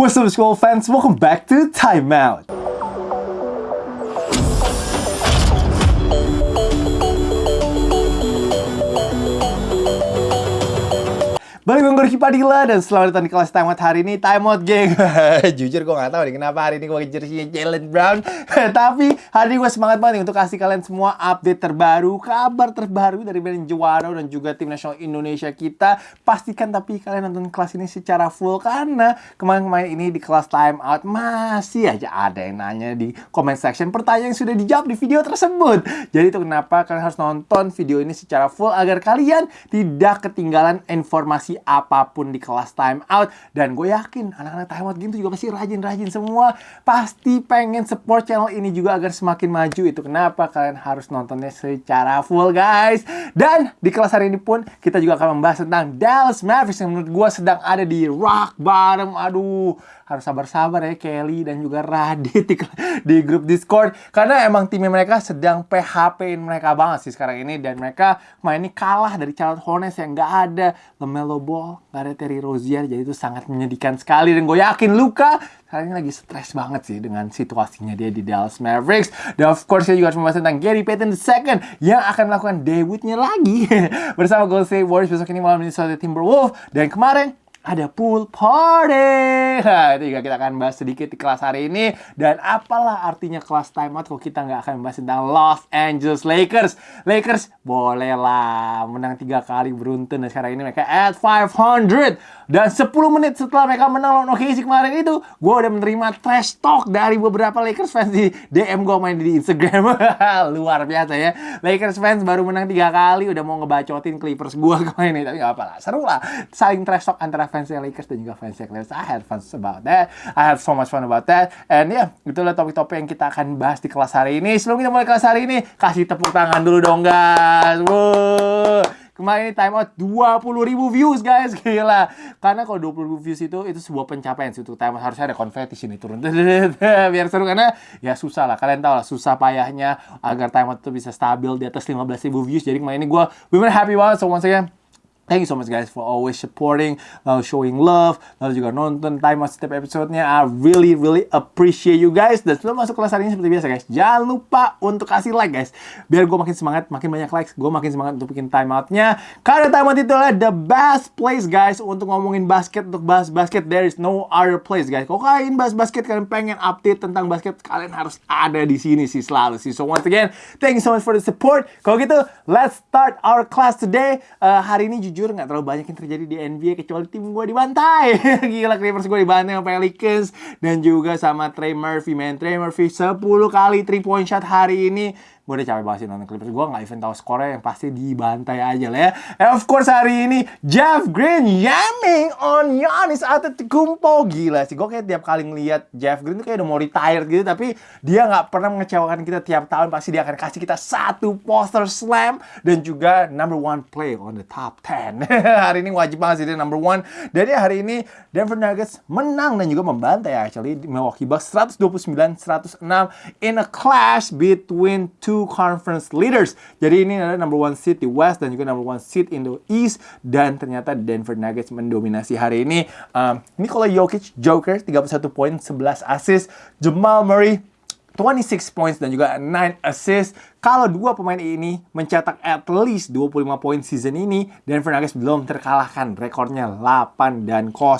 What's up school fans? Welcome back to Time Out. Balik dengan Gorky Padilla dan selamat datang di kelas Time Out hari ini Time Out geng Jujur gue gak tau nih kenapa hari ini gue jersey Jalen Brown. Tapi hari ini gue semangat banget nih untuk kasih kalian semua update terbaru Kabar terbaru dari band Juara dan juga tim nasional Indonesia kita. Pastikan tapi kalian nonton kelas ini secara full Karena kemarin-kemarin ini di kelas Time Out Masih aja ada yang nanya di comment section Pertanyaan yang sudah dijawab di video tersebut. Jadi itu kenapa kalian harus nonton video ini secara full Agar kalian tidak ketinggalan informasi apa pun di kelas time out. Dan gue yakin anak-anak time out game itu juga pasti rajin-rajin semua. Pasti pengen support channel ini juga agar semakin maju. Itu kenapa kalian harus nontonnya secara full guys. Dan di kelas hari ini pun kita juga akan membahas tentang Dallas Mavericks yang menurut gue sedang ada di rock bottom. Aduh harus sabar-sabar ya Kelly dan juga Radit di, di grup Discord. Karena emang timnya mereka sedang PHP-in mereka banget sih sekarang ini. Dan mereka main ini kalah dari Charlotte Hornets yang nggak ada. LaMelo Ball, nggak ada Terry Rozier. Jadi itu sangat menyedihkan sekali. Dan gue yakin Luka kali ini lagi stres banget sih dengan situasinya dia di Dallas Mavericks. Dan of course saya juga harus membahas tentang Gary Payton II yang akan melakukan debutnya lagi. Bersama Golden State Warriors besok ini malam Minnesota Timberwolves. Dan kemarin ada pool party. Nah, itu juga kita akan bahas sedikit di kelas hari ini. Dan apalah artinya kelas timeout kalau kita nggak akan bahas tentang Los Angeles Lakers. Lakers bolehlah menang tiga kali beruntun. Dan sekarang ini mereka at 500. Dan 10 menit setelah mereka menang lawan OKC kemarin itu, gue udah menerima trash talk dari beberapa Lakers fans di DM gue main di Instagram. Luar biasa ya. Lakers fans baru menang tiga kali, udah mau ngebacotin Clippers gue kemarin. Tapi nggak apa-apa lah, seru lah. Saling trash talk antara fansnya Lakers dan juga fansnya Clippers. I had fun about that. I had so much fun about that. And ya, yeah, itulah topik-topik yang kita akan bahas di kelas hari ini. Sebelum kita mulai kelas hari ini, kasih tepuk tangan dulu dong guys. Wow. Kemarin ini time out 20 ribu views guys Gila Karena kalau 20 ribu views itu Itu sebuah pencapaian sih Untuk time out harusnya ada konfeti sini turun Biar seru Karena ya susah lah Kalian tahu lah Susah payahnya Agar time out itu bisa stabil Di atas 15 ribu views Jadi kemarin ini gue Bener happy banget So once again Thank you so much guys for always supporting, lalu showing love, lalu juga nonton time setiap episodenya. I really really appreciate you guys. Dan sebelum masuk kelas hari ini seperti biasa guys, jangan lupa untuk kasih like guys. Biar gue makin semangat, makin banyak likes, gue makin semangat untuk bikin time outnya. Karena time out itu adalah the best place guys untuk ngomongin basket, untuk bahas basket. There is no other place guys. Kalau kalian bahas basket, kalian pengen update tentang basket, kalian harus ada di sini sih selalu sih. So once again, thank you so much for the support. Kalau gitu, let's start our class today. Uh, hari ini jujur jujur nggak terlalu banyak yang terjadi di NBA kecuali tim gue dibantai. Gila Clippers gue dibantai sama Pelicans dan juga sama Trey Murphy, man. Trey Murphy 10 kali 3 point shot hari ini gue udah capek banget sih nonton Clippers gue nggak even tahu skornya yang pasti dibantai aja lah ya. And of course hari ini Jeff Green yamming on Giannis Antetokounmpo. Gila sih gue kayak tiap kali ngeliat Jeff Green tuh kayak udah mau retired gitu tapi dia nggak pernah mengecewakan kita tiap tahun. Pasti dia akan kasih kita satu poster slam dan juga number one play on the top 10 hari ini wajib banget sih dia number one. Jadi hari ini Denver Nuggets menang dan juga membantai actually Milwaukee Bucks 129-106 in a clash between two conference leaders. Jadi ini adalah number one seed di West dan juga number one seed in the East dan ternyata Denver Nuggets mendominasi hari ini. Um, ini kalau Jokic Joker 31 poin 11 assist, Jamal Murray 26 points dan juga 9 assist kalau dua pemain ini mencetak at least 25 poin season ini, Denver Nuggets belum terkalahkan. Rekornya 8 dan 0. Uh,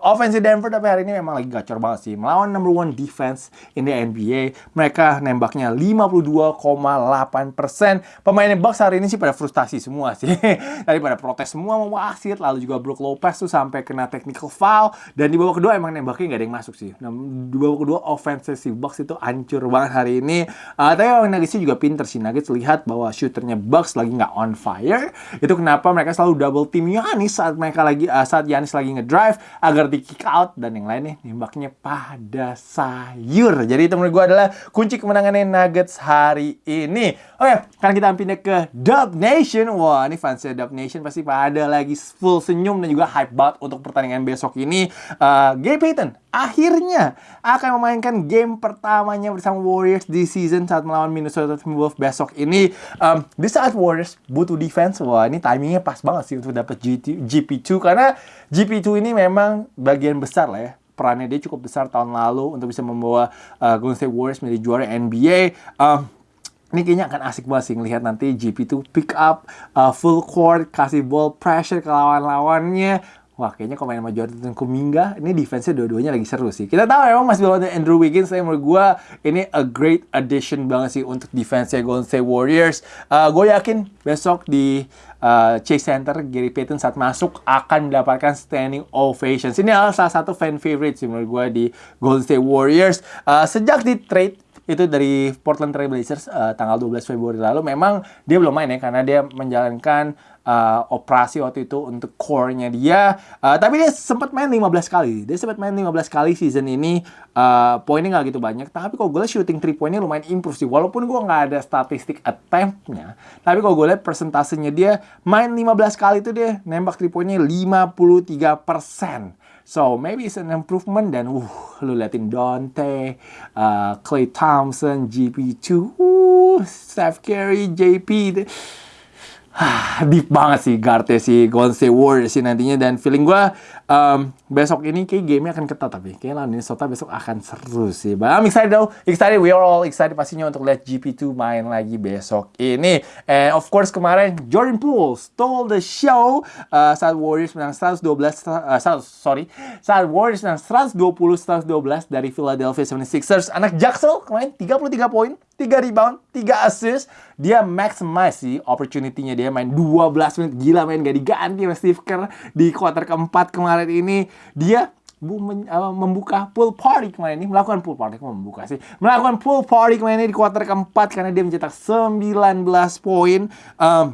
offense Denver tapi hari ini memang lagi gacor banget sih. Melawan number one defense in the NBA. Mereka nembaknya 52,8%. Pemain Bucks hari ini sih pada frustasi semua sih. Tadi pada protes semua mau wasit. Lalu juga Brook Lopez tuh sampai kena technical foul. Dan di babak kedua emang nembaknya nggak ada yang masuk sih. Nah, di babak kedua offense si Bucks itu hancur banget hari ini. Uh, tapi Nuggets juga pinter sih. Nuggets lihat bahwa shooternya Bucks lagi nggak on fire. Itu kenapa mereka selalu double team Yanis saat mereka lagi uh, saat Yanis lagi ngedrive agar di kick out dan yang lainnya nembaknya pada sayur. Jadi itu menurut gue adalah kunci kemenangannya Nuggets hari ini. Oke, karena kita pindah ke Dub Nation. Wah, ini fansnya Dub Nation pasti pada lagi full senyum dan juga hype banget untuk pertandingan besok ini. Uh, Gary Payton akhirnya akan memainkan game pertamanya bersama Warriors di season saat melawan Timberwolves besok ini. Um, di saat Warriors butuh defense, wah ini timingnya pas banget sih untuk dapat GP2 karena GP2 ini memang bagian besar lah ya perannya dia cukup besar tahun lalu untuk bisa membawa uh, Golden State Warriors menjadi juara NBA. Um, ini kayaknya akan asik banget sih ngelihat nanti GP2 pick up uh, full court, kasih ball pressure ke lawan-lawannya. Wah, kayaknya kalau main sama Jordan Kuminga, ini defense-nya dua-duanya lagi seru sih. Kita tahu emang masih belum ada Andrew Wiggins, tapi menurut gue ini a great addition banget sih untuk defense-nya Golden State Warriors. Uh, gue yakin besok di uh, Chase Center, Gary Payton saat masuk akan mendapatkan standing ovations. Ini adalah salah satu fan favorite sih menurut gue di Golden State Warriors. Uh, sejak di trade itu dari Portland Trail Blazers uh, tanggal 12 Februari lalu memang dia belum main ya karena dia menjalankan uh, operasi waktu itu untuk core-nya dia. Uh, tapi dia sempat main 15 kali. Dia sempat main 15 kali season ini. Uh, poinnya nggak gitu banyak. Tapi kalau gue lihat shooting 3 poinnya lumayan improve sih. Walaupun gue nggak ada statistik attempt-nya tapi kalau gue lihat persentasenya dia main 15 kali itu dia nembak 3 poinnya 53 persen. So maybe it's an improvement dan uh lu liatin Dante, uh, Clay Thompson, GP2, uh, Steph Curry, JP. deep banget sih guardnya si Golden State Warriors sih nantinya dan feeling gue um, besok ini kayak gamenya akan ketat tapi kayak lawan Minnesota besok akan seru sih. But I'm excited though, excited, we are all excited pastinya untuk lihat GP2 main lagi besok ini. And of course kemarin Jordan Poole stole the show uh, saat Warriors menang 112, uh, sorry, saat Warriors menang 120 112 dari Philadelphia 76ers. Anak Jaksel kemarin 33 poin, 3 rebound, 3 assist. Dia maximize sih opportunity-nya. Dia main 12 menit. Gila main gak diganti sama Steve Kerr di quarter keempat kemarin ini. Dia membuka pool party kemarin ini melakukan pool party membuka sih melakukan pool party kemarin ini di quarter keempat karena dia mencetak 19 poin um,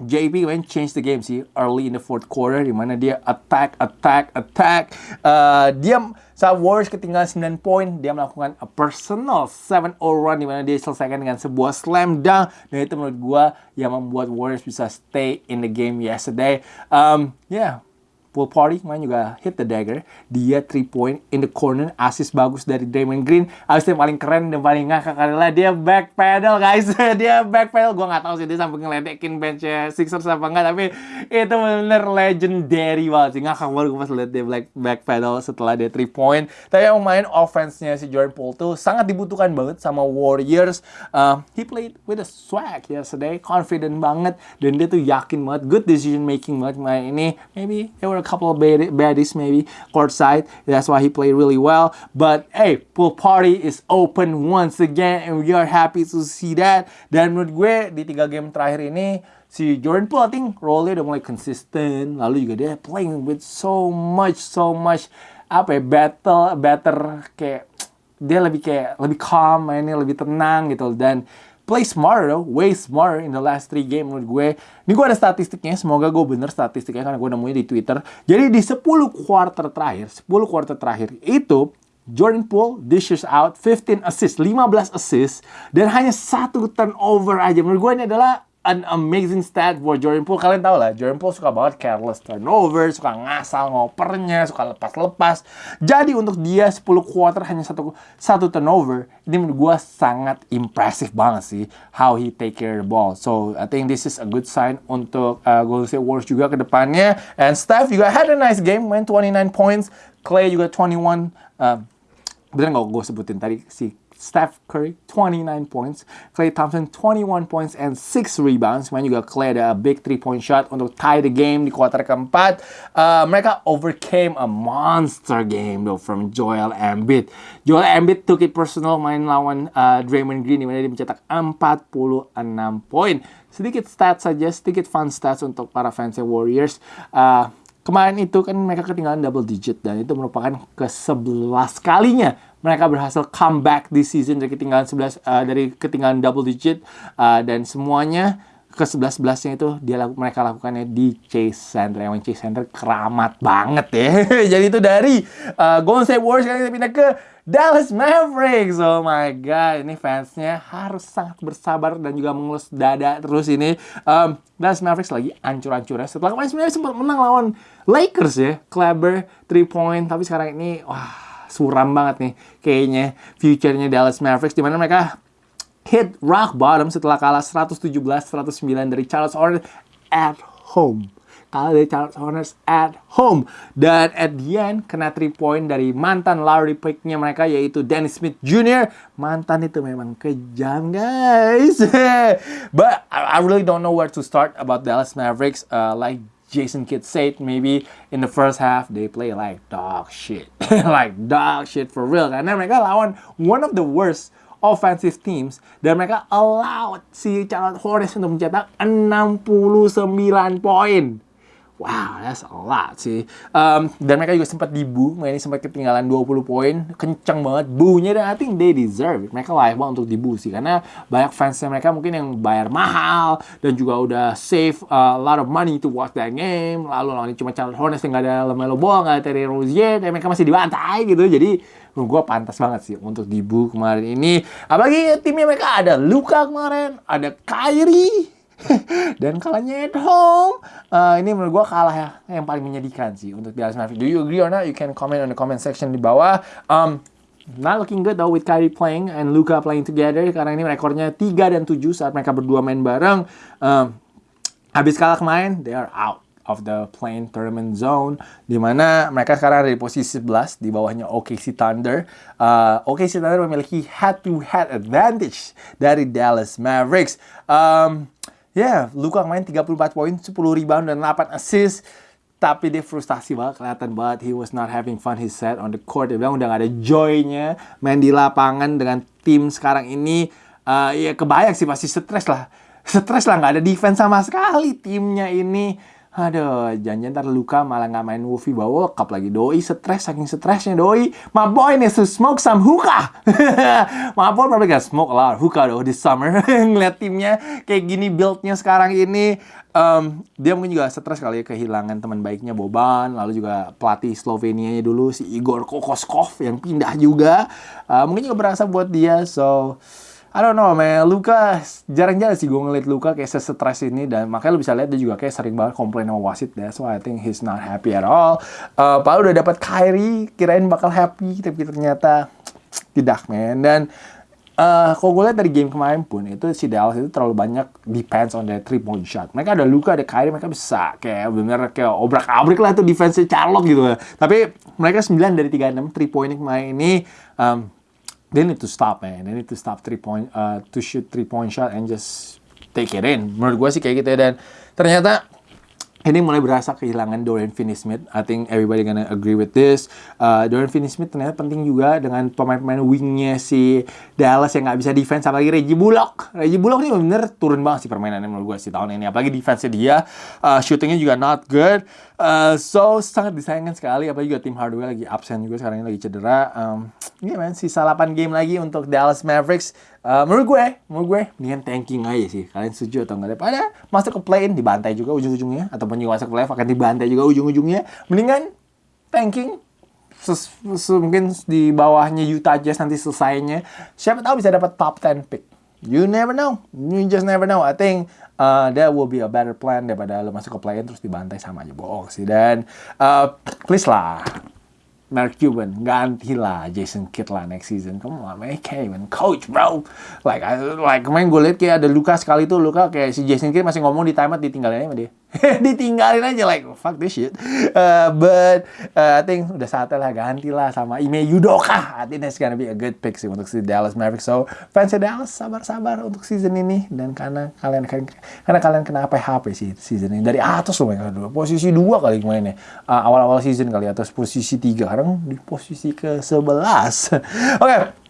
JP kemarin change the game sih early in the fourth quarter di mana dia attack attack attack. Uh, dia saat Warriors ketinggalan 9 poin dia melakukan a personal 7-0 run di mana dia selesaikan dengan sebuah slam dunk. Dan itu menurut gua yang membuat Warriors bisa stay in the game yesterday. Um, yeah pool party kemarin juga hit the dagger. Dia 3 point in the corner assist bagus dari Draymond Green. Assist yang paling keren dan paling ngakak adalah dia back pedal guys. Dia back pedal. Gue nggak tahu sih dia sampai ngeledekin benchnya Sixers apa enggak tapi itu bener legendary banget sih. Ngakak banget gue pas liat dia back, back pedal setelah dia 3 point. Tapi yang main offense-nya si Jordan Poole tuh sangat dibutuhkan banget sama Warriors. Uh, he played with a swag yesterday. Confident banget. Dan dia tuh yakin banget good decision making banget main ini. Maybe they were a couple of baddies maybe courtside. That's why he played really well. But hey, pool party is open once again and we are happy to see that. Dan menurut gue di tiga game terakhir ini si Jordan Poole I think role-nya udah mulai konsisten. Lalu juga dia playing with so much so much apa ya battle better kayak dia lebih kayak lebih calm mainnya lebih tenang gitu dan play smarter way smarter in the last three game menurut gue. Ini gue ada statistiknya, semoga gue bener statistiknya karena gue nemunya di Twitter. Jadi di 10 quarter terakhir, 10 quarter terakhir itu Jordan Poole dishes out 15 assists, 15 assists dan hanya satu turnover aja. Menurut gue ini adalah an amazing stat for Jordan Poole. Kalian tahu lah, Jordan Poole suka banget careless turnover, suka ngasal ngopernya, suka lepas-lepas. Jadi untuk dia 10 quarter hanya satu satu turnover, ini menurut gue sangat impressive banget sih how he take care of the ball. So I think this is a good sign untuk uh, Golden State Warriors juga ke depannya. And Steph juga had a nice game, main 29 points. Clay juga 21. Uh, bener nggak gue sebutin tadi si Steph Curry 29 points, Klay Thompson 21 points and 6 rebounds. Kemudian juga Klay ada a big 3 point shot untuk tie the game di kuarter keempat. Uh, mereka overcame a monster game though from Joel Embiid. Joel Embiid took it personal main lawan uh, Draymond Green di mana dia mencetak 46 poin. Sedikit stats saja, sedikit fun stats untuk para fans Warriors. Uh, Kemarin itu kan mereka ketinggalan double digit dan itu merupakan ke-11 kalinya mereka berhasil comeback di season dari ketinggalan 11 uh, dari ketinggalan double digit uh, dan semuanya ke 11 11 itu dia laku, mereka lakukannya di Chase Center yang Chase Center keramat banget ya. Jadi itu dari uh, Golden State Warriors kali kita pindah ke Dallas Mavericks. Oh my god, ini fansnya harus sangat bersabar dan juga mengelus dada terus ini. Um, Dallas Mavericks lagi ancur-ancurnya. Setelah kemarin sebenarnya sempat menang lawan Lakers ya. Kleber 3 point, tapi sekarang ini wah suram banget nih kayaknya future-nya Dallas Mavericks di mana mereka hit rock bottom setelah kalah 117-109 dari Charles Hornets at home. Kalah dari Charles Hornets at home. Dan at the end, kena 3 point dari mantan Larry pick-nya mereka, yaitu Dennis Smith Jr. Mantan itu memang kejam, guys. But I really don't know where to start about Dallas Mavericks. Uh, like Jason Kidd said, maybe in the first half, they play like dog shit. like dog shit for real. Karena mereka lawan one of the worst offensive teams dan mereka allowed si Charlotte Hornets untuk mencetak 69 poin. Wow, that's a lot sih. Um, dan mereka juga sempat dibu, ini sempat ketinggalan 20 poin, kenceng banget bunya dan I think they deserve it. Mereka layak banget untuk dibu sih, karena banyak fansnya mereka mungkin yang bayar mahal dan juga udah save a lot of money to watch that game. Lalu lawan cuma Charlotte Hornets yang gak ada Lamelo Ball, gak ada Terry Rozier, dan mereka masih dibantai gitu. Jadi gue pantas banget sih untuk dibu kemarin ini. Apalagi timnya mereka ada Luka kemarin, ada Kyrie, dan kalahnya at home. Uh, ini menurut gue kalah ya yang paling menyedihkan sih untuk Dallas Mavericks. Do you agree or not? You can comment on the comment section di bawah. Um, Not looking good though with Kyrie playing and Luka playing together karena ini rekornya 3 dan 7 saat mereka berdua main bareng. Um, habis kalah kemarin, they are out of the playing tournament zone di mana mereka sekarang ada di posisi 11 di bawahnya OKC Thunder. Uh, OKC Thunder memiliki head to head advantage dari Dallas Mavericks. Um, Ya, yeah, Luka main 34 poin, 10 rebound dan 8 assist. Tapi dia frustasi banget, kelihatan banget he was not having fun his set on the court. Dia bilang udah gak ada joy-nya main di lapangan dengan tim sekarang ini. Uh, ya kebayang sih pasti stres lah. Stres lah, gak ada defense sama sekali timnya ini. Aduh, jangan ntar luka malah nggak main Wolfie bawa cup lagi. Doi stres, saking stresnya Doi. My boy needs to smoke some hookah. My boy probably gonna smoke a lot of hookah though this summer. Ngeliat timnya kayak gini buildnya sekarang ini. Um, dia mungkin juga stres kali ya kehilangan teman baiknya Boban. Lalu juga pelatih Slovenia dulu si Igor Kokoskov yang pindah juga. Uh, mungkin juga berasa buat dia. So, I don't know, man. Luka jarang-jarang sih gue ngeliat Luka kayak sesetres ini dan makanya lu bisa lihat dia juga kayak sering banget komplain sama wasit. That's why I think he's not happy at all. Uh, Pak udah dapat Kyrie, kirain bakal happy, tapi ternyata tidak, man. Dan uh, kalau gue lihat dari game kemarin pun itu si Dallas itu terlalu banyak depends on the three point shot. Mereka ada Luka, ada Kyrie, mereka bisa kayak bener kayak obrak-abrik lah itu defense Charlotte gitu. Tapi mereka 9 dari 36 three point kemarin ini um, they need to stop man. They need to stop three point uh, to shoot three point shot and just take it in. Menurut gue sih kayak gitu ya dan. Ternyata ini mulai berasa kehilangan Dorian Finney-Smith. I think everybody gonna agree with this. Uh, Dorian Finney-Smith ternyata penting juga dengan pemain-pemain wingnya si Dallas yang nggak bisa defense. Apalagi Reggie Bullock. Reggie Bullock ini bener turun banget sih permainannya menurut gue sih tahun ini. Apalagi defense-nya dia, uh, shootingnya juga not good. Uh, so sangat disayangkan sekali. Apalagi juga tim Hardaway lagi absen juga sekarang ini lagi cedera. Um, ini yeah, man, sisa 8 game lagi untuk Dallas Mavericks. Uh, menurut gue, menurut gue, mendingan tanking aja sih. Kalian setuju atau enggak? Daripada masuk ke play-in dibantai juga ujung-ujungnya. Ataupun juga masuk ke playoff akan dibantai juga ujung-ujungnya. Mendingan tanking. Ses, ses, mungkin di bawahnya Utah Jazz nanti selesainya. Siapa tahu bisa dapat top 10 pick. You never know. You just never know. I think uh, that will be a better plan daripada lo masuk ke play-in terus dibantai sama aja bohong sih. Dan uh, please lah Mark Cuban gantilah Jason Kidd lah next season. Come on, man, even coach, bro. Like, I, like kemarin gue liat kayak ada Luka sekali tuh, Luka kayak si Jason Kidd masih ngomong di timeout ditinggalin sama dia. ditinggalin aja like fuck this shit. Uh, but uh, I think udah saatnya lah ganti lah sama Ime Yudoka. I think that's gonna be a good pick sih untuk si Dallas Mavericks. So fans Dallas sabar-sabar untuk season ini dan karena kalian karena kalian kena apa HP sih season ini dari atas loh mereka dulu posisi dua kali mainnya uh, awal-awal season kali atas posisi tiga sekarang di posisi ke 11 Oke okay.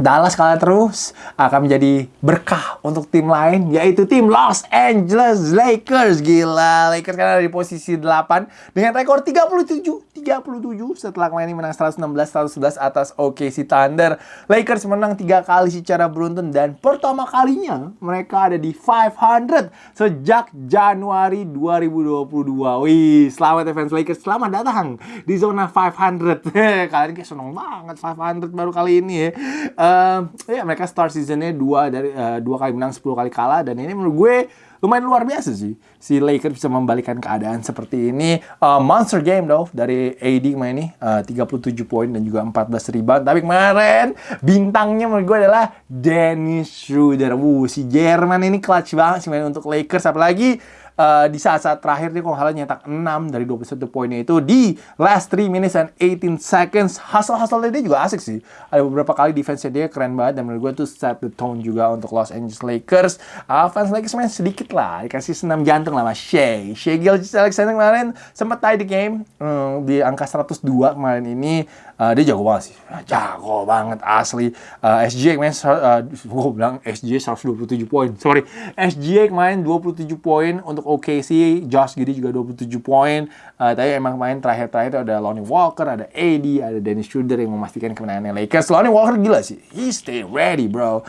Dallas kalah terus akan menjadi berkah untuk tim lain yaitu tim Los Angeles Lakers. Gila, Lakers kan ada di posisi 8 dengan rekor 37 37 setelah kemarin menang 116 111 atas OKC Thunder. Lakers menang tiga kali secara beruntun dan pertama kalinya mereka ada di 500 sejak Januari 2022. Wih, selamat ya fans Lakers, selamat datang di zona 500. Kalian kayak seneng banget 500 baru kali ini ya. Uh, Uh, ya mereka start seasonnya dua dari uh, dua kali menang 10 kali kalah dan ini menurut gue lumayan luar biasa sih. Si Lakers bisa membalikan keadaan seperti ini. Uh, monster game though dari AD kemarin ini. Uh, 37 poin dan juga 14 rebound. Tapi kemarin bintangnya menurut gue adalah Dennis Schroeder. Wuh, si Jerman ini clutch banget sih main untuk Lakers. Apalagi uh, di saat-saat terakhir dia kalau nggak nyetak 6 dari 21 poinnya itu di last 3 minutes and 18 seconds. Hustle-hustle dia juga asik sih. Ada beberapa kali defense dia keren banget dan menurut gue tuh set the tone juga untuk Los Angeles Lakers. Uh, fans Lakers main sedikit lah, dikasih senam jantung lah sama Shea. Shea Gilgis Alexander kemarin sempat tie the game um, di angka 102 kemarin ini. Uh, dia jago banget sih. Jago banget asli. Uh, SJ kemarin uh, gue bilang SJ 127 poin. Sorry. SJ kemarin 27 poin untuk OKC. Josh Giddy juga 27 poin. Uh, tapi emang main terakhir-terakhir ada Lonnie Walker, ada AD, ada Dennis Schroeder yang memastikan kemenangan Lakers. Lonnie Walker gila sih. He stay ready, bro.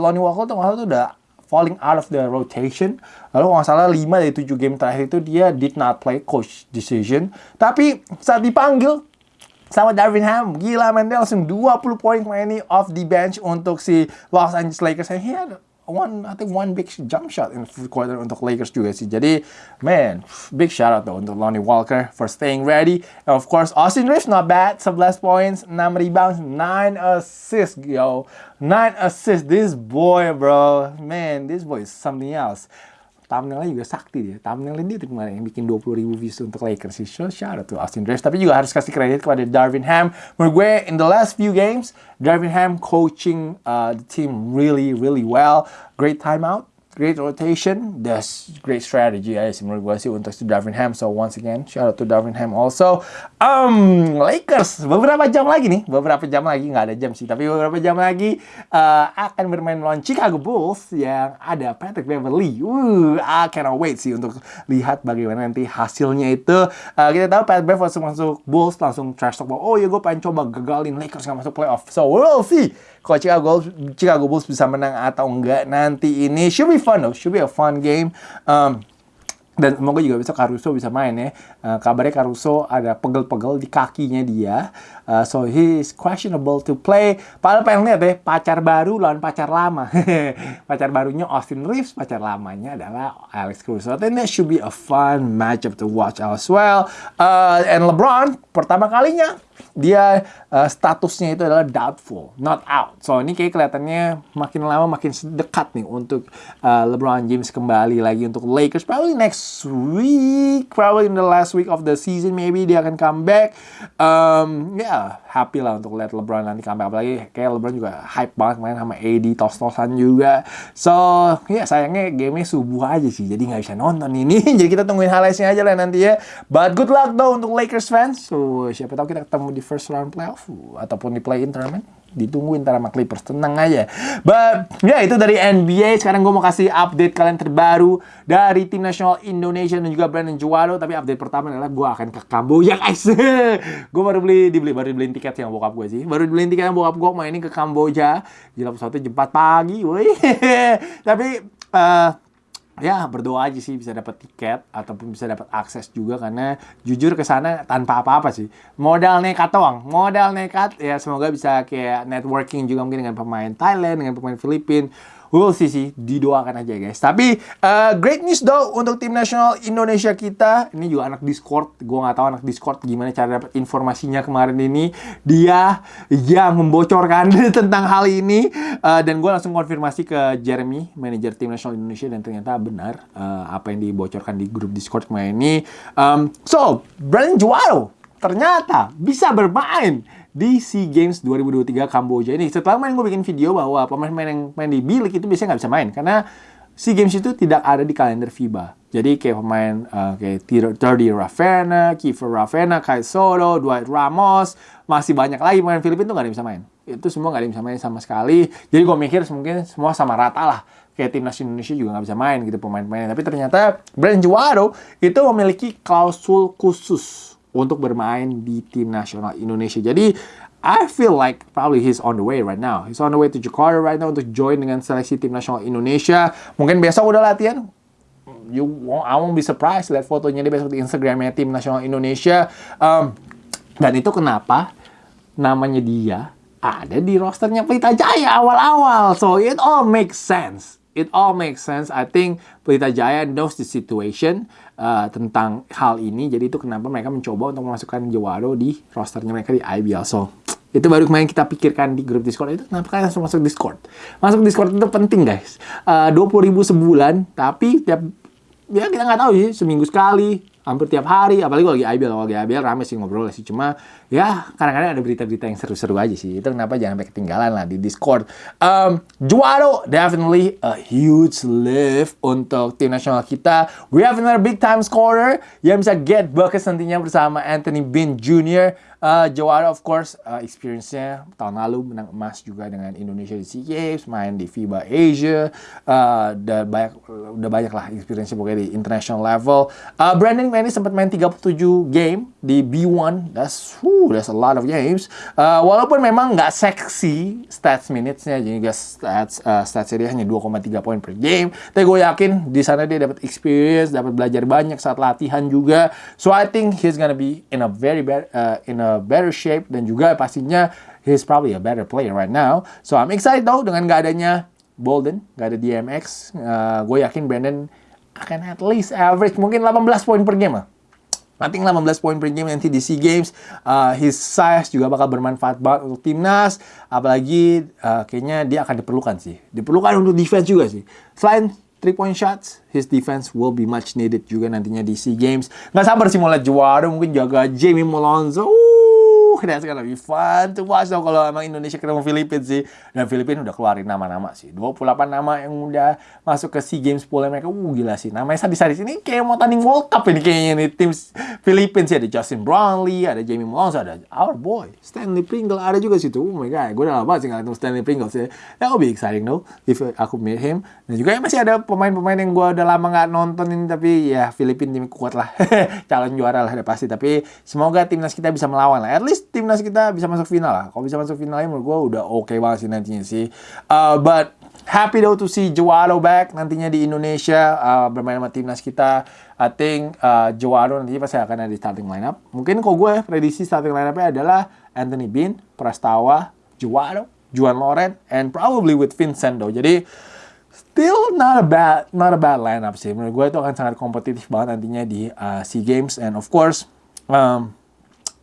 Lonnie Walker tuh tuh udah falling out of the rotation. Lalu nggak salah 5 dari 7 game terakhir itu dia did not play coach decision. Tapi saat dipanggil sama Darvin Ham. Gila men, dia langsung 20 poin ini off the bench untuk si Los Angeles Lakers. And he had one, I think one big jump shot in the quarter untuk Lakers juga sih. Jadi, man, big shout out though untuk Lonnie Walker for staying ready. And of course, Austin Reeves not bad. 11 points, 6 rebounds, 9 assists, yo. 9 assists. This boy, bro. Man, this boy is something else thumbnailnya juga sakti dia. Thumbnailnya dia kemarin yang bikin 20 ribu views untuk Lakers. So, shout out to Austin Reeves. Tapi juga harus kasih kredit kepada Darvin Ham. Menurut gue, in the last few games, Darvin Ham coaching uh, the team really, really well. Great timeout great rotation, that's great strategy ya menurut gue sih untuk si Darvin Ham. So once again, shout out to Darvin Ham also. Um, Lakers beberapa jam lagi nih, beberapa jam lagi nggak ada jam sih, tapi beberapa jam lagi uh, akan bermain melawan Chicago Bulls yang ada Patrick Beverly. Uh, I cannot wait sih untuk lihat bagaimana nanti hasilnya itu. Uh, kita tahu Patrick Beverly masuk Bulls langsung trash talk bahwa oh ya gue pengen coba gagalin Lakers nggak masuk playoff. So we'll see kalau Chicago Chicago Bulls bisa menang atau enggak nanti ini should be fun though, should be a fun game. Um, dan semoga juga bisa Caruso bisa main ya. Uh, kabarnya Caruso ada pegel-pegel di kakinya dia. Uh, so he is questionable to play. Padahal pengen lihat ya, pacar baru lawan pacar lama. pacar barunya Austin Reeves, pacar lamanya adalah Alex Caruso. Then that should be a fun matchup to watch as well. Uh, and LeBron pertama kalinya dia uh, statusnya itu adalah doubtful, not out. So ini kayak kelihatannya makin lama makin dekat nih untuk uh, LeBron James kembali lagi untuk Lakers. Probably next week, probably in the last week of the season maybe dia akan come back. Um, happy lah untuk lihat LeBron nanti comeback apalagi kayak LeBron juga hype banget main sama AD tos-tosan juga. So ya sayangnya gamenya subuh aja sih, jadi nggak bisa nonton ini. jadi kita tungguin highlightsnya aja lah nanti ya. But good luck though untuk Lakers fans. So siapa tahu kita ketemu di first round playoff ataupun di play-in tournament ditungguin ntar sama Clippers. Tenang aja. But ya itu dari NBA sekarang gue mau kasih update kalian terbaru dari tim nasional Indonesia dan juga Brandon Juwado tapi update pertama adalah gue akan ke Kamboja guys. Gue baru beli dibeli baru dibeliin tiket yang bokap gue sih. Baru dibeliin tiket yang bokap gue main ini ke Kamboja. Gila pesawatnya jam 4 pagi woi. Tapi uh, ya berdoa aja sih bisa dapat tiket ataupun bisa dapat akses juga karena jujur ke sana tanpa apa-apa sih. Modal nekat doang, modal nekat ya semoga bisa kayak networking juga mungkin dengan pemain Thailand, dengan pemain Filipina we'll see sih didoakan aja guys. Tapi uh, great news dong untuk tim nasional Indonesia kita. Ini juga anak Discord. Gue nggak tahu anak Discord gimana cara dapat informasinya kemarin ini. Dia yang membocorkan tentang hal ini. Uh, dan gue langsung konfirmasi ke Jeremy manajer tim nasional Indonesia dan ternyata benar uh, apa yang dibocorkan di grup Discord kemarin ini. Um, so Brandon Juaro ternyata bisa bermain di SEA Games 2023 Kamboja ini. Setelah main gue bikin video bahwa pemain-pemain yang main di bilik itu biasanya nggak bisa main karena SEA Games itu tidak ada di kalender FIBA. Jadi kayak pemain uh, kayak Terdy Ravena, Kiefer Ravena, Kai Soto, Dwight Ramos, masih banyak lagi pemain Filipina itu nggak ada yang bisa main. Itu semua nggak ada yang bisa main sama sekali. Jadi gue mikir mungkin semua sama rata lah. Kayak timnas Indonesia juga nggak bisa main gitu pemain-pemainnya. Tapi ternyata Brand Juaro itu memiliki klausul khusus untuk bermain di tim nasional Indonesia. Jadi I feel like probably he's on the way right now. He's on the way to Jakarta right now untuk join dengan seleksi tim nasional Indonesia. Mungkin besok udah latihan. You won't, I won't be surprised lihat fotonya dia besok di Instagramnya tim nasional Indonesia. Um, dan itu kenapa namanya dia ada di rosternya Pelita Jaya awal-awal. So it all makes sense. It all makes sense. I think Pelita Jaya knows the situation uh, tentang hal ini. Jadi itu kenapa mereka mencoba untuk memasukkan Jawaro di rosternya mereka di IBL. So itu baru kemarin kita pikirkan di grup Discord itu kenapa kalian langsung masuk Discord. Masuk Discord itu penting guys. Uh, 20 ribu sebulan tapi tiap ya kita nggak tahu sih seminggu sekali hampir tiap hari apalagi kalau lagi IBL kalau lagi IBL rame sih ngobrol sih. Cuma ya kadang-kadang ada berita-berita yang seru-seru aja sih. Itu kenapa jangan sampai ketinggalan lah di Discord. Um, Juaro definitely a huge lift untuk tim nasional kita. We have another big time scorer yang bisa get buckets nantinya bersama Anthony Bean Jr. Uh, Jawara of course uh, experience-nya tahun lalu menang emas juga dengan Indonesia di SEA Games, main di FIBA Asia, uh, udah banyak udah banyak lah experience-nya pokoknya di international level. Uh, Brandon ini sempat main 37 game di B1, that's whew, that's a lot of games. Uh, walaupun memang nggak seksi stats minutes-nya, jadi guys stats uh, stats dia hanya 2,3 poin per game. Tapi gue yakin di sana dia dapat experience, dapat belajar banyak saat latihan juga. So I think he's gonna be in a very bad uh, in a better shape dan juga pastinya he's probably a better player right now. So I'm excited though dengan gak adanya Bolden, gak ada DMX. Uh, gue yakin Brandon akan at least average mungkin 18 poin per game lah. I think 18 poin per game nanti di SEA Games. Uh, his size juga bakal bermanfaat banget untuk timnas. Apalagi uh, kayaknya dia akan diperlukan sih. Diperlukan untuk defense juga sih. Selain three point shots, his defense will be much needed juga nantinya di SEA Games. Nggak sabar sih mau lihat juara, mungkin jaga Jamie Malonzo. Uh, that's gonna be fun to watch dong kalau emang Indonesia ketemu Filipina sih. Dan Filipina udah keluarin nama-nama sih. 28 nama yang udah masuk ke SEA Games pool mereka. Uh, gila sih. Namanya sadis-sadis. Ini kayak mau tanding World Cup ini kayaknya nih. Tim Filipina sih. Ada Justin Brownlee, ada Jamie Malonzo, ada our boy. Stanley Pringle ada juga situ. Oh my god. Gue udah lama sih ngeliat Stanley Pringle sih. That will be exciting though. If aku meet him. Dan juga masih ada pemain-pemain yang gue udah lama nggak nontonin. Tapi ya Filipina tim kuat lah. Calon juara lah udah pasti. Tapi semoga timnas kita bisa melawan lah. At least timnas kita bisa masuk final lah. Kalau bisa masuk finalnya menurut gue udah oke okay banget sih nantinya sih. Uh, but happy though to see Jawaro back nantinya di Indonesia uh, bermain sama timnas kita. I think uh, Jawaro nantinya pasti akan ada di starting lineup. Mungkin kok gue prediksi starting lineupnya adalah Anthony Bean, Prastawa, Jawaro, Juan Loren, and probably with Vincent though. Jadi still not a bad not a bad lineup sih. Menurut gue itu akan sangat kompetitif banget nantinya di uh, SEA Games and of course um,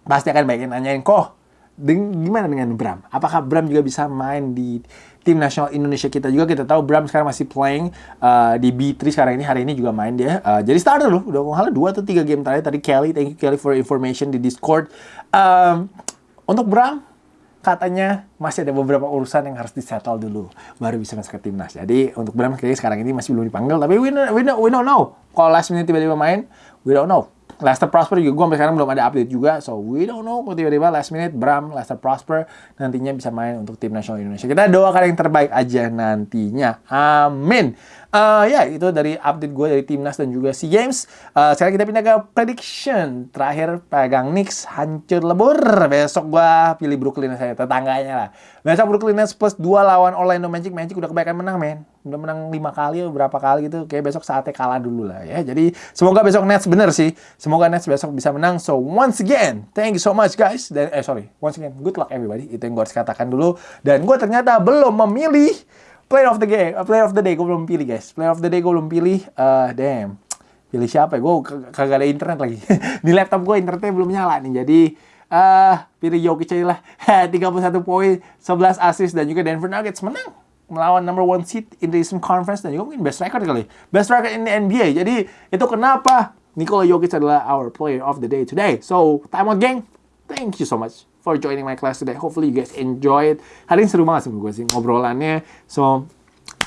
pasti akan banyak yang nanyain kok gimana dengan Bram? Apakah Bram juga bisa main di tim nasional Indonesia kita juga? Kita tahu Bram sekarang masih playing uh, di B3 sekarang ini. Hari ini juga main dia. Uh, jadi starter loh. Udah hal dua atau tiga game terakhir. Tadi Kelly, thank you Kelly for information di Discord. Um, untuk Bram, katanya masih ada beberapa urusan yang harus disettle dulu baru bisa masuk ke timnas. Jadi untuk Bram kayaknya sekarang ini masih belum dipanggil. Tapi we, we, don't, we don't know. Kalau last minute tiba-tiba main, we don't know. Lester Prosper juga gue sampai sekarang belum ada update juga. So we don't know tiba-tiba last minute Bram, Lester Prosper nantinya bisa main untuk tim nasional Indonesia. Kita doakan yang terbaik aja nantinya. Amin. Uh, ya itu dari update gue dari timnas dan juga SEA Games. Uh, sekarang kita pindah ke prediction. Terakhir pegang Knicks hancur lebur. Besok gue pilih Brooklyn saya tetangganya lah. Besok Brooklyn Nets plus 2 lawan Orlando Magic. Magic udah kebaikan menang men. Udah menang 5 kali berapa kali gitu. Kayak besok saatnya kalah dulu lah ya. Jadi semoga besok Nets bener sih. Semoga Nets besok bisa menang. So once again, thank you so much guys. Dan eh sorry, once again, good luck everybody. Itu yang gue harus katakan dulu. Dan gue ternyata belum memilih Player of the game, uh, player of the day gue belum pilih guys. Player of the day gue belum pilih. Uh, damn. Pilih siapa ya? Gue kagak ada internet lagi. Di laptop gue internetnya belum nyala nih. Jadi uh, pilih Jokic aja lah. 31 poin, 11 assist dan juga Denver Nuggets menang melawan number one seed in the Eastern Conference dan juga mungkin best record kali. Best record in the NBA. Jadi itu kenapa Nikola Jokic adalah our player of the day today. So, time out gang. Thank you so much for joining my class today. Hopefully you guys enjoy it. Hari ini seru banget sih gue sih ngobrolannya. So,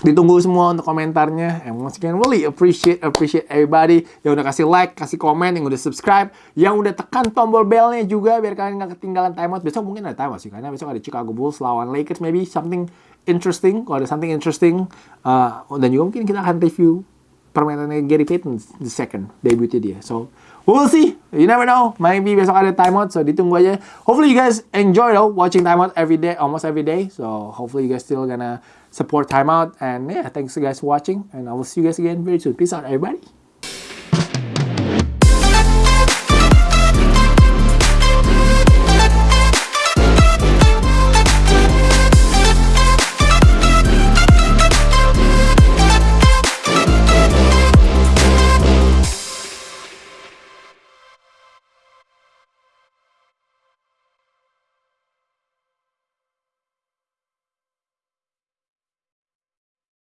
ditunggu semua untuk komentarnya. And once again, really appreciate, appreciate everybody yang udah kasih like, kasih komen, yang udah subscribe, yang udah tekan tombol bellnya juga biar kalian nggak ketinggalan timeout. Besok mungkin ada timeout sih, karena besok ada Chicago Bulls lawan Lakers, maybe something interesting. Kalau ada something interesting, uh, dan juga mungkin kita akan review permainannya Gary Payton the second debutnya dia. So, We'll see. You never know. Maybe besok ada timeout, so ditunggu aja. Hopefully you guys enjoy though watching timeout every day, almost every day. So hopefully you guys still gonna support timeout. And yeah, thanks you guys for watching, and I will see you guys again very soon. Peace out, everybody.